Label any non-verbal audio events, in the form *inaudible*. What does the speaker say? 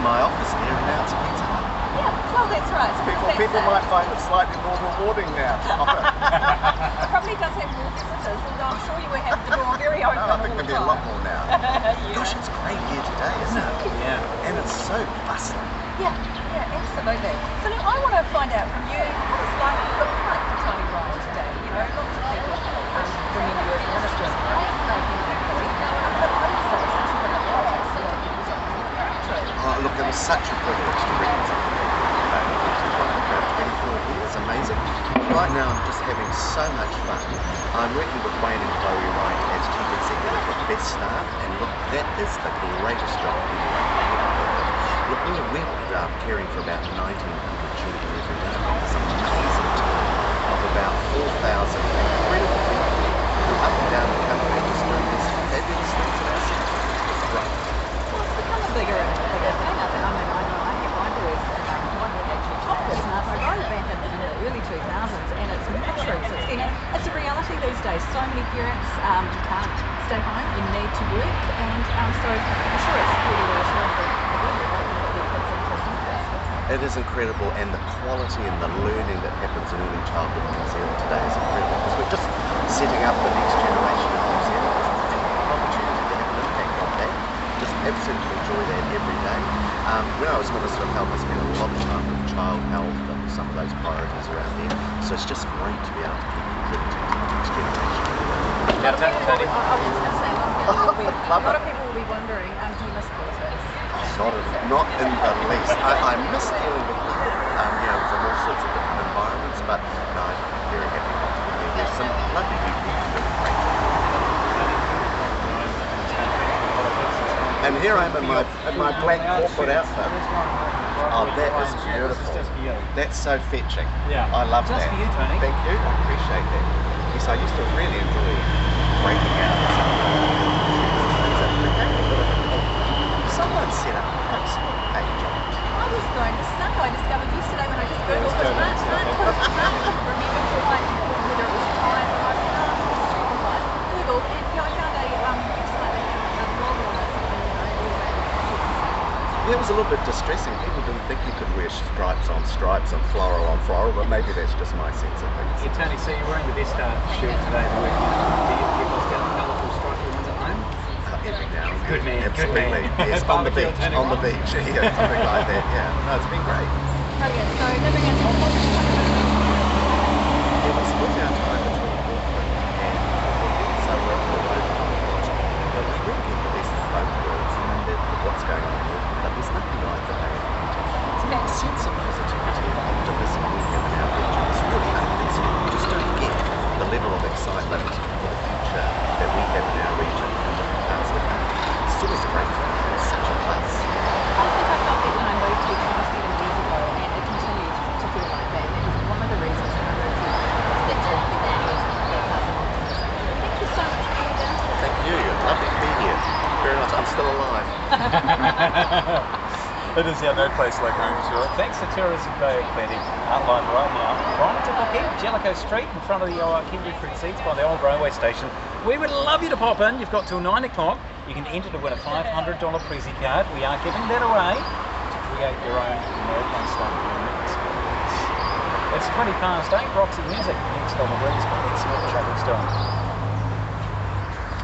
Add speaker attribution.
Speaker 1: my office here and now it's Pizza
Speaker 2: Yeah, well, that's right.
Speaker 1: People,
Speaker 2: That's
Speaker 1: people might find it slightly more rewarding now. *laughs*
Speaker 2: It probably does have more visitors, although I'm sure you were having to draw very open
Speaker 1: No, I think there'll be a lot more now. *laughs*
Speaker 2: yeah.
Speaker 1: Gosh, it's great here today, isn't it?
Speaker 3: Yeah.
Speaker 1: And it's so bustling.
Speaker 2: yeah, yeah, absolutely. So now I want to find out from you what it's like, look like for Tony Ryall today. You know, lots of people um, remember you as one of the great making employees, but also since you've been at politics, a lot of people don't know that's true.
Speaker 1: Oh, look, it was such a privilege to represent the for 24 years, amazing. Right now, I'm just having so much fun. I'm working with Wayne and Chloe Wright as chief executive of BestStart, and look, that is the greatest job can ever do. Look, we're, we're uh, caring for about 1,900 children every day. It's an amazing team of about 4,000 incredible people who up and down the country are just doing these fabulous things at our centre. It's great.
Speaker 2: Well, it's become a bigger and bigger thing. I think, I mean, I know I have one who is um, one that actually topped this, and I was like, I back in, in the early 2000s, and it's mushrooms. It's, you know, it's a days. So many parents um, can't stay home and need to work, and um, so I'm sure it's really reassuring for.
Speaker 1: It is incredible, and the quality and the learning that happens in early childhood in New Zealand today is incredible because we're just setting up the next generation of New Zealanders and an opportunity to have an impact on that. Just absolutely enjoy that every day. Um, when I was Minister of Health, I spent a lot of time with child health and some of those priorities around there. So it's just great to be able to keep contributing to the next generation.
Speaker 3: Now,
Speaker 2: I, I was just going to say, a lot of people will be, a lot of people will be wondering, um, do you miss politics?
Speaker 1: Not, in- not in the least. I, I miss dealing with people, um, you know, from all sorts of different environments, but no, I'm very happy not to be there. There's some lovely people who do a great. And here I am in my, in my black corporate outfit. Oh, that is beautiful.
Speaker 3: Just for you.
Speaker 1: That's so fetching.
Speaker 3: Yeah.
Speaker 1: I love that.
Speaker 3: for you, Tony.
Speaker 1: Thank you. I appreciate that. I used to really enjoy breaking out and some of the became a bit of a cult. Someone set up a Facebook page on it.
Speaker 2: I was going to say, I discovered yesterday when I just googled
Speaker 1: Yeah,
Speaker 2: it.
Speaker 1: it's
Speaker 2: Can't,
Speaker 1: going
Speaker 2: can't, can't remember quite whether it was time or I Googled and you know, I found a um, website that had a blog on it. And, you know, all about
Speaker 1: Yeah, it was a little bit distressing. People didn't think you could wear stripes on stripes and floral on floral, but maybe that's just my sense of things.
Speaker 3: Yeah, Tony, so you're wearing the best uh, shirt today. The week. Do you get those down colourful stripy ones at home?
Speaker 1: Uh, Every now and
Speaker 3: Good
Speaker 1: then.
Speaker 3: man, good
Speaker 1: Absolutely.
Speaker 3: man.
Speaker 1: Yes, on the beach. On the beach. *laughs* Yeah, something like that. Yeah. No, it's been great.
Speaker 2: Brilliant. So living in Auckland,
Speaker 1: Yeah, we split our time between Auckland and Auckland, so we're on the road a lot. But we really get the best of both worlds, you know, that, what's going on in Auckland. But there's nothing like the Bay of Plenty. It's that sense of positivity and optimism we have in our region. It's really unprecedented. You just don't get the level of excitement for the future that we have in our region in different parts of the country. It's always a great thing. It's such a plus.
Speaker 2: I think I felt that when I moved here 27 years ago, and it continues to feel like that. And it was one of the reasons that I moved here was that sort of values and that type of optimism. Thank you so much for coming down today.
Speaker 1: Thank you. Lovely to be here. Very nice. I'm still alive. *laughs*
Speaker 3: It is, yeah, no place like home, sure. Thanks to Tourism Bay of Plenty, outlined right now. Right to book in Jellicoe Street in front of the uh, Kiwi Fruit Seeds by the old railway station. We would love you to pop in. You've got till 9 o'clock. You can enter to win a $500 Prezzy card. We are giving that away to create your own American style unique experience. It's 20 past 8, Roxy Music, next on the breeze, but let's see what the traffic's doing.